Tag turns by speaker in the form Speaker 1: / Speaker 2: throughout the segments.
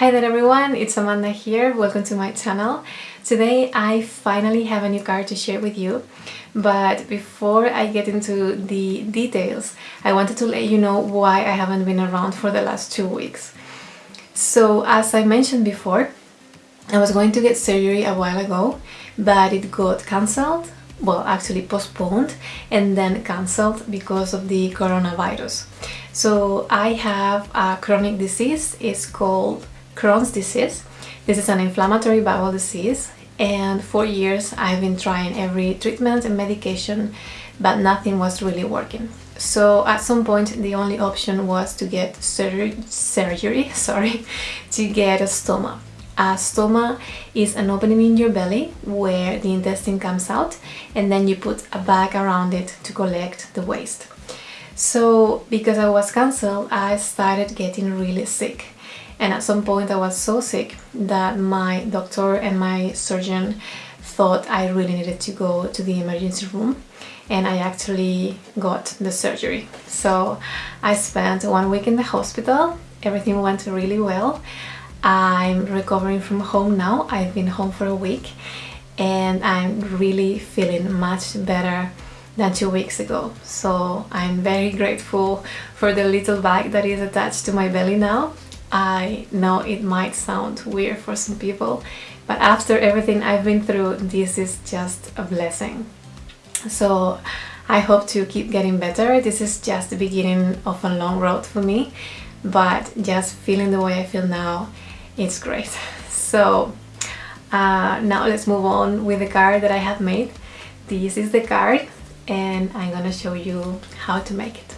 Speaker 1: Hi there everyone, it's Amanda here, welcome to my channel. Today I finally have a new card to share with you, but before I get into the details, I wanted to let you know why I haven't been around for the last two weeks. So as I mentioned before, I was going to get surgery a while ago, but it got cancelled, well actually postponed and then cancelled because of the coronavirus. So I have a chronic disease, it's called Crohn's disease. This is an inflammatory bowel disease and for years I've been trying every treatment and medication but nothing was really working. So at some point the only option was to get surgery, surgery sorry, to get a stoma. A stoma is an opening in your belly where the intestine comes out and then you put a bag around it to collect the waste. So because I was cancelled, I started getting really sick and at some point I was so sick that my doctor and my surgeon thought I really needed to go to the emergency room and I actually got the surgery. So I spent one week in the hospital, everything went really well. I'm recovering from home now, I've been home for a week and I'm really feeling much better than two weeks ago. So I'm very grateful for the little bag that is attached to my belly now I know it might sound weird for some people, but after everything I've been through, this is just a blessing. So I hope to keep getting better. This is just the beginning of a long road for me, but just feeling the way I feel now, it's great. So uh, now let's move on with the card that I have made. This is the card and I'm gonna show you how to make it.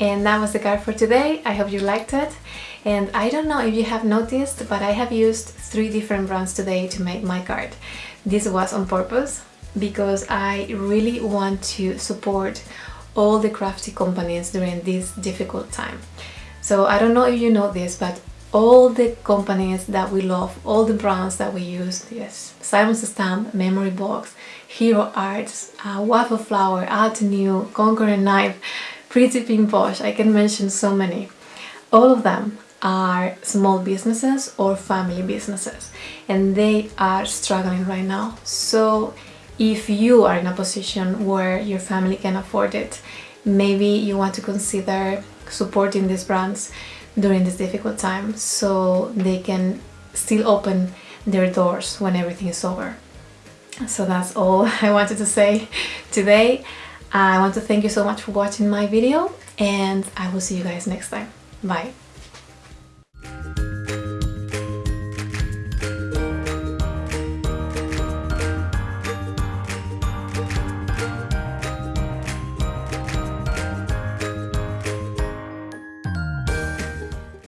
Speaker 1: And that was the card for today. I hope you liked it. And I don't know if you have noticed, but I have used three different brands today to make my card. This was on purpose because I really want to support all the crafty companies during this difficult time. So I don't know if you know this, but all the companies that we love, all the brands that we use, yes, Simon Says Stamp, Memory Box, Hero Arts, uh, Waffle Flower, Altenew, Conqueror Knife, Pretty Pink Posh, I can mention so many. All of them are small businesses or family businesses and they are struggling right now. So if you are in a position where your family can afford it, maybe you want to consider supporting these brands during this difficult time so they can still open their doors when everything is over. So that's all I wanted to say today. I want to thank you so much for watching my video and I will see you guys next time. Bye.